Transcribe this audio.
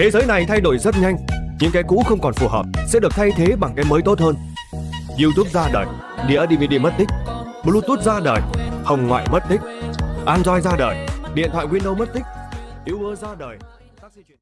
Thế giới này thay đổi rất nhanh, những cái cũ không còn phù hợp sẽ được thay thế bằng cái mới tốt hơn. YouTube ra đời, đĩa DVD mất tích, Bluetooth ra đời, hồng ngoại mất tích, Android ra đời, điện thoại Windows mất tích, Uber ra đời. taxi chuyển-